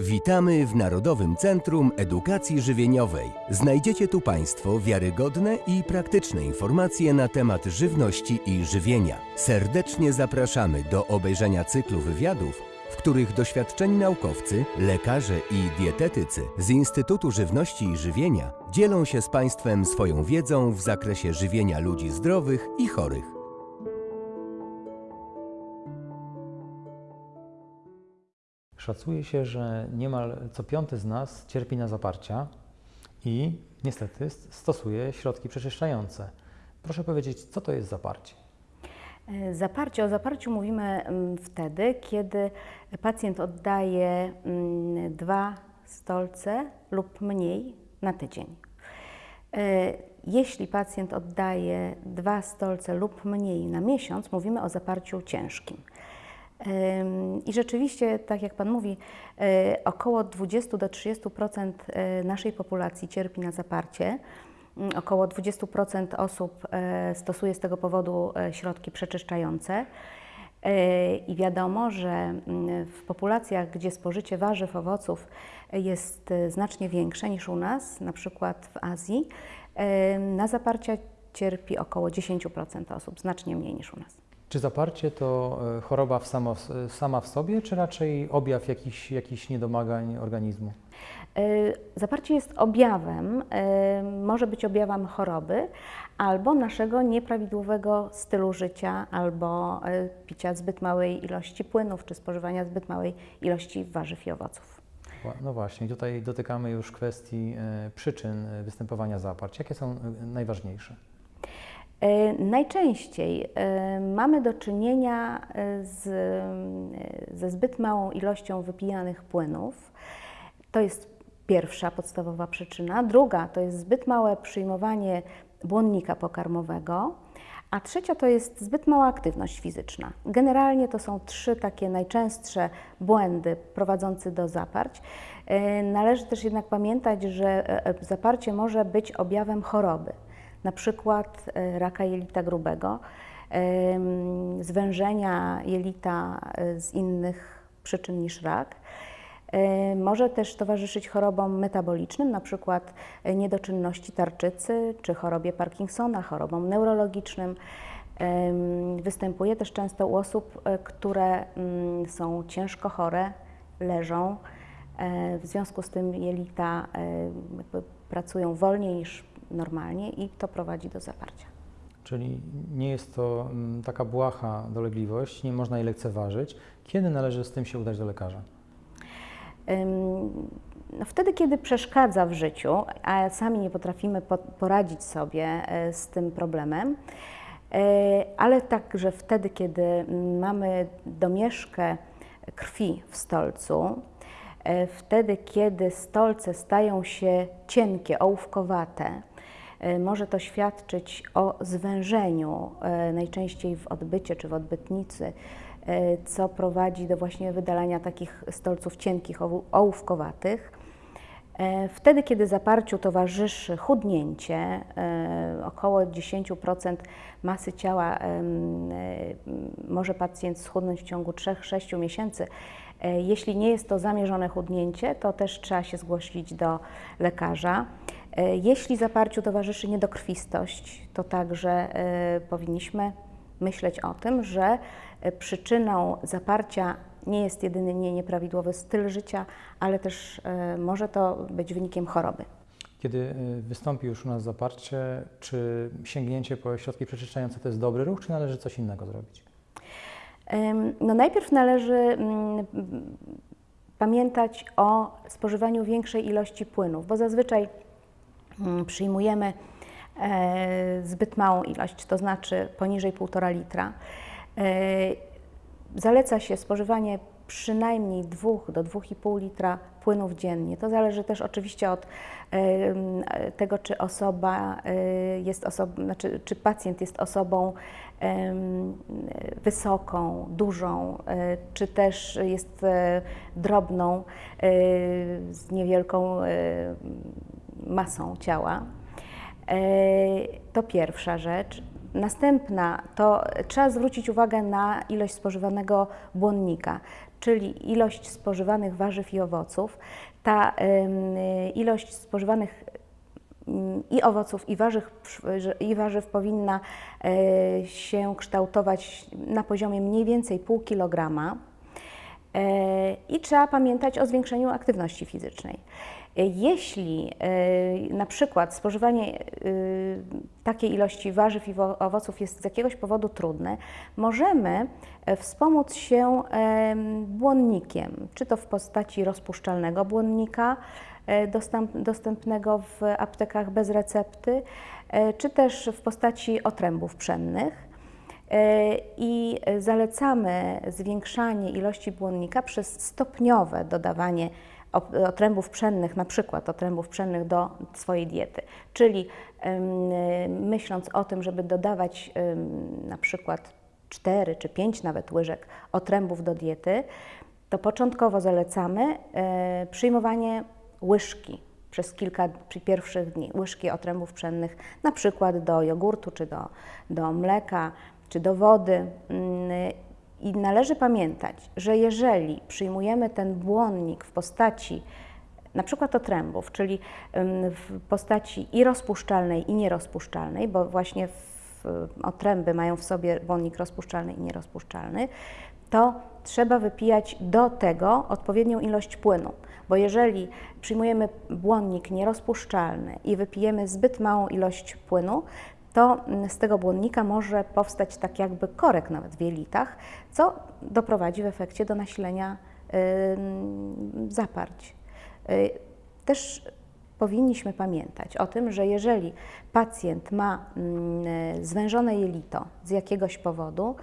Witamy w Narodowym Centrum Edukacji Żywieniowej. Znajdziecie tu Państwo wiarygodne i praktyczne informacje na temat żywności i żywienia. Serdecznie zapraszamy do obejrzenia cyklu wywiadów, w których doświadczeni naukowcy, lekarze i dietetycy z Instytutu Żywności i Żywienia dzielą się z Państwem swoją wiedzą w zakresie żywienia ludzi zdrowych i chorych. Szacuje się, że niemal co piąty z nas cierpi na zaparcia i niestety stosuje środki przeczyszczające. Proszę powiedzieć, co to jest zaparcie? E, Zaparcie. O zaparciu mówimy mm, wtedy, kiedy pacjent oddaje mm, dwa stolce lub mniej na tydzień. E, Jeśli pacjent oddaje dwa stolce lub mniej na miesiąc, mówimy o zaparciu ciężkim. I rzeczywiście, tak jak Pan mówi, e, około 20 do 30% e, naszej populacji cierpi na zaparcie. Mm, Około 20% osób e, stosuje z tego powodu środki przeczyszczające. I wiadomo, że mm, w populacjach, gdzie spożycie warzyw, owoców jest znacznie większe niż u nas, na przykład w Azji, na zaparcia cierpi około 10% osób, znacznie mniej niż u nas. Czy zaparcie to e, choroba w samo, sama w sobie, czy raczej objaw jakichś, jakichś niedomagań organizmu? E, Zaparcie jest objawem, e, może być objawem choroby albo naszego nieprawidłowego stylu życia, albo picia zbyt małej ilości płynów, czy spożywania zbyt małej ilości warzyw i owoców. No właśnie, tutaj dotykamy już kwestii przyczyn występowania zaparć. Jakie są najważniejsze? E, Najczęściej e, mamy do czynienia e, z, ze zbyt małą ilością wypijanych płynów. To jest pierwsza podstawowa przyczyna. Druga to jest zbyt małe przyjmowanie błonnika pokarmowego. A trzecia to jest zbyt mała aktywność fizyczna. Generalnie to są trzy takie najczęstsze błędy prowadzące do zaparć. Należy też jednak pamiętać, że zaparcie może być objawem choroby na przykład e, raka jelita grubego, zwężenia jelita e, z innych przyczyn niż rak. E, Może też towarzyszyć chorobom metabolicznym, na przykład niedoczynności tarczycy czy chorobie Parkinsona, chorobom neurologicznym. Występuje też często u osób, które mm, są ciężko chore, leżą. W związku z tym jelita pracują wolniej niż normalnie i to prowadzi do zaparcia. Czyli nie jest to mm, taka błaha dolegliwość, nie można jej lekceważyć. Kiedy należy z tym się udać do lekarza? No wtedy, kiedy przeszkadza w życiu, a sami nie potrafimy po- poradzić sobie e, z tym problemem, e, ale także wtedy, kiedy mm, mamy domieszkę krwi w stolcu, e, wtedy, kiedy stolce stają się cienkie, ołówkowate, może to świadczyć o zwężeniu, e, najczęściej w odbycie czy w odbytnicy, e, co prowadzi do właśnie wydalania takich stolców cienkich, ołówkowatych. E, Wtedy, kiedy zaparciu towarzyszy chudnięcie, e, około 10% masy ciała e, może pacjent schudnąć w ciągu 3-6 miesięcy. E, Jeśli nie jest to zamierzone chudnięcie, to też trzeba się zgłosić do lekarza. E, Jeśli zaparciu towarzyszy niedokrwistość, to także e, powinniśmy myśleć o tym, że e, przyczyną zaparcia nie jest jedynie nieprawidłowy styl życia, ale też może to być wynikiem choroby. Kiedy wystąpi już u nas zaparcie, czy sięgnięcie po środki przeczyszczające to jest dobry ruch, czy należy coś innego zrobić? No najpierw należy mm, pamiętać o spożywaniu większej ilości płynów, bo zazwyczaj przyjmujemy e, zbyt małą ilość, to znaczy poniżej 1,5 litra. E, Zaleca się spożywanie przynajmniej 2 do 2,5 litra płynów dziennie. To zależy też oczywiście od em, tego, czy osoba e, jest osobą, znaczy, czy pacjent jest osobą wysoką, dużą, e, czy też jest e, drobną, e, z niewielką e, masą ciała. E, To pierwsza rzecz. Następna to trzeba zwrócić uwagę na ilość spożywanego błonnika, czyli ilość spożywanych warzyw i owoców. Ta ilość spożywanych ym, i owoców, i warzyw, i warzyw powinna y, się kształtować na poziomie mniej więcej pół kilograma. I trzeba pamiętać o zwiększeniu aktywności fizycznej. Jeśli e, na przykład spożywanie e, takiej ilości warzyw i wo- owoców jest z jakiegoś powodu trudne, możemy e, wspomóc się em, błonnikiem, czy to w postaci rozpuszczalnego błonnika dostęp, dostępnego w aptekach bez recepty, czy też w postaci otrębów pszennych. E, I zalecamy zwiększanie ilości błonnika przez stopniowe dodawanie otrębów pszennych, na przykład otrębów pszennych do swojej diety. Czyli myśląc o tym, żeby dodawać na przykład 4 czy 5 nawet łyżek otrębów do diety, to początkowo zalecamy e, przyjmowanie łyżki przez kilka pierwszych dni, łyżki otrębów pszennych, na przykład do jogurtu, czy do, do mleka, czy do wody. Mm, I należy pamiętać, że jeżeli przyjmujemy ten błonnik w postaci na przykład otrębów, czyli ym, w postaci i rozpuszczalnej, i nierozpuszczalnej, bo właśnie otręby mają w sobie błonnik rozpuszczalny i nierozpuszczalny, to trzeba wypijać do tego odpowiednią ilość płynu. Bo jeżeli przyjmujemy błonnik nierozpuszczalny i wypijemy zbyt małą ilość płynu, to mm, z tego błonnika może powstać tak jakby korek nawet w jelitach, co doprowadzi w efekcie do nasilenia zaparć. Y, Też powinniśmy pamiętać o tym, że jeżeli pacjent ma mm, zwężone jelito z jakiegoś powodu,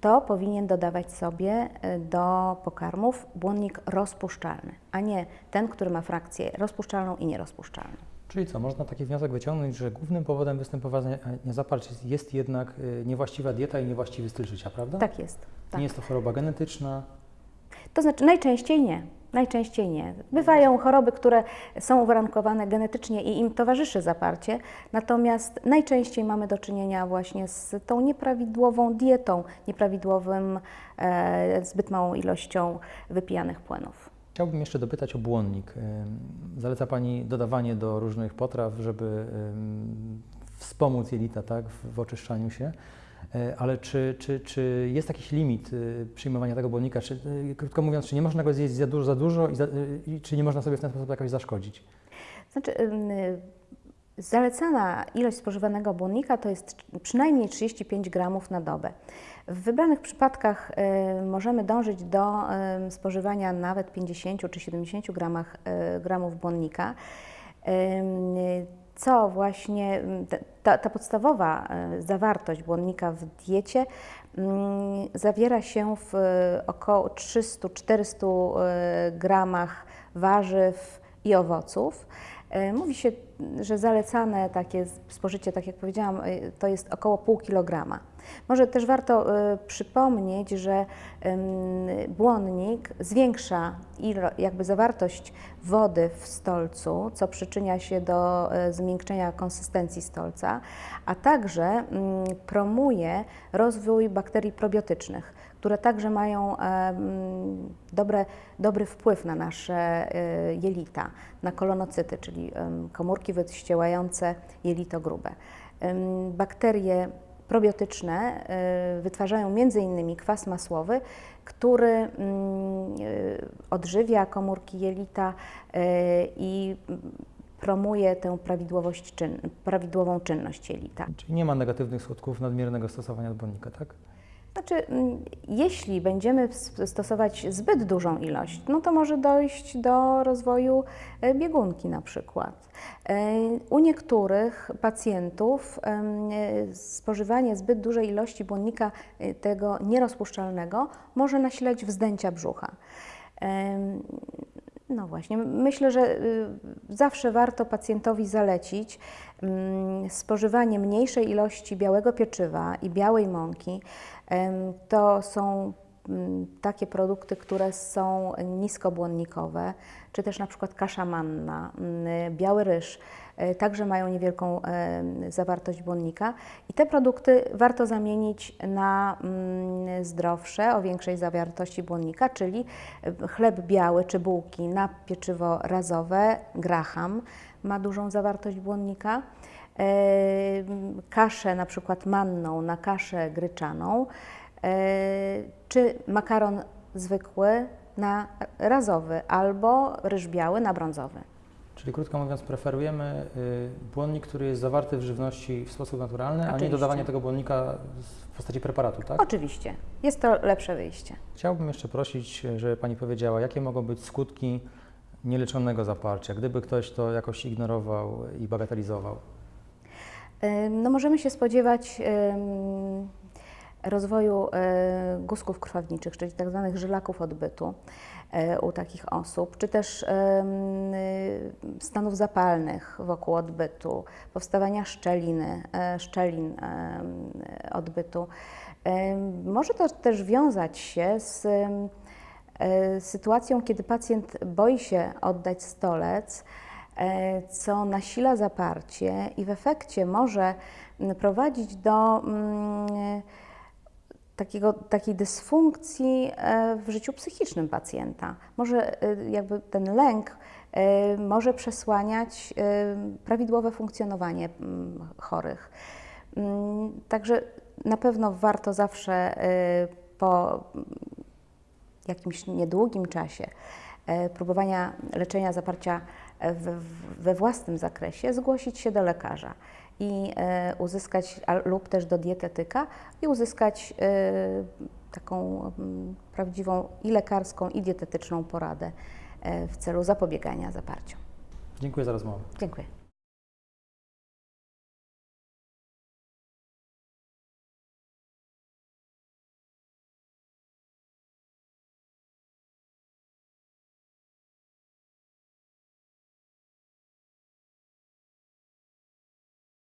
to powinien dodawać sobie y, do pokarmów błonnik rozpuszczalny, a nie ten, który ma frakcję rozpuszczalną i nierozpuszczalną. Czyli co, można taki wniosek wyciągnąć, że głównym powodem występowania zaparć jest, jest jednak y, niewłaściwa dieta i niewłaściwy styl życia, prawda? Tak jest. Tak. Nie jest to choroba genetyczna. To znaczy najczęściej nie. Najczęściej nie. Bywają choroby, które są uwarunkowane genetycznie i im towarzyszy zaparcie, natomiast najczęściej mamy do czynienia właśnie z tą nieprawidłową dietą, nieprawidłowym, e, zbyt małą ilością wypijanych płynów. Chciałbym jeszcze dopytać o błonnik. Zaleca Pani dodawanie do różnych potraw, żeby wspomóc jelita tak, w, oczyszczaniu się. E, Ale czy, czy, czy jest jakiś limit y, przyjmowania tego błonnika? Czy, y, krótko mówiąc, czy nie można go zjeść za dużo, za dużo i, za, y, i czy nie można sobie w ten sposób jakoś zaszkodzić? Znaczy, zalecana ilość spożywanego błonnika to jest przynajmniej 35 gramów na dobę. W wybranych przypadkach y, możemy dążyć do y, spożywania nawet 50 czy 70 gramach, y, gramów błonnika. Co właśnie te- ta, ta podstawowa zawartość błonnika w diecie ym, zawiera się w około 300-400 y, gramach warzyw i owoców. E, Mówi się, że zalecane takie spożycie, tak jak powiedziałam, e, to jest około pół kilograma. Może też warto e, przypomnieć, że błonnik zwiększa ilo, jakby zawartość wody w stolcu, co przyczynia się do e, zmiękczenia konsystencji stolca, a także promuje rozwój bakterii probiotycznych, które także mają em, dobre, dobry wpływ na nasze e, jelita, na kolonocyty, czyli komórki wyściełające jelito grube. Bakterie probiotyczne e, wytwarzają m.in. kwas masłowy, który mm, e, odżywia komórki jelita e, i promuje tę prawidłowość czyn, prawidłową czynność jelita. Czyli nie ma negatywnych skutków nadmiernego stosowania błonnika, tak? Znaczy, mm, jeśli będziemy stosować zbyt dużą ilość, no to może dojść do rozwoju e, biegunki na przykład. E, U niektórych pacjentów e, spożywanie zbyt dużej ilości błonnika tego nierozpuszczalnego może nasilać wzdęcia brzucha. No właśnie, myślę, że y, zawsze warto pacjentowi zalecić mm, spożywanie mniejszej ilości białego pieczywa i białej mąki. To są m, takie produkty, które są niskobłonnikowe, czy też na przykład kasza manna, m, biały ryż, także mają niewielką e, zawartość błonnika. I te produkty warto zamienić na mm, zdrowsze, o większej zawartości błonnika, czyli e, chleb biały czy bułki na pieczywo razowe, graham, ma dużą zawartość błonnika, e, kaszę na przykład manną na kaszę gryczaną, e, czy makaron zwykły na razowy albo ryż biały na brązowy. Czyli krótko mówiąc, preferujemy y, błonnik, który jest zawarty w żywności w sposób naturalny, a nie Oczywiście. dodawanie tego błonnika w postaci preparatu, tak? Oczywiście, jest to lepsze wyjście. Chciałbym jeszcze prosić, żeby Pani powiedziała, jakie mogą być skutki nieleczonego zaparcia, gdyby ktoś to jakoś ignorował i bagatelizował. Ym, No możemy się spodziewać ym, rozwoju y, guzków krwawniczych, czyli tak zwanych żylaków odbytu y, u takich osób, czy też y, stanów zapalnych wokół odbytu, powstawania szczeliny, szczelin odbytu. Może to też wiązać się z sytuacją, kiedy pacjent boi się oddać stolec, e, co nasila zaparcie i w efekcie może prowadzić do mm, takiego, takiej dysfunkcji e, w życiu psychicznym pacjenta. Może e, jakby ten lęk e, może przesłaniać prawidłowe funkcjonowanie mm, chorych. Mm, Także na pewno warto zawsze po jakimś niedługim czasie próbowania leczenia zaparcia we, we własnym zakresie zgłosić się do lekarza i e, uzyskać, lub też do dietetyka i uzyskać e, taką mm, prawdziwą i lekarską, i dietetyczną poradę e, w celu zapobiegania zaparciu. Dziękuję za rozmowę. Dziękuję.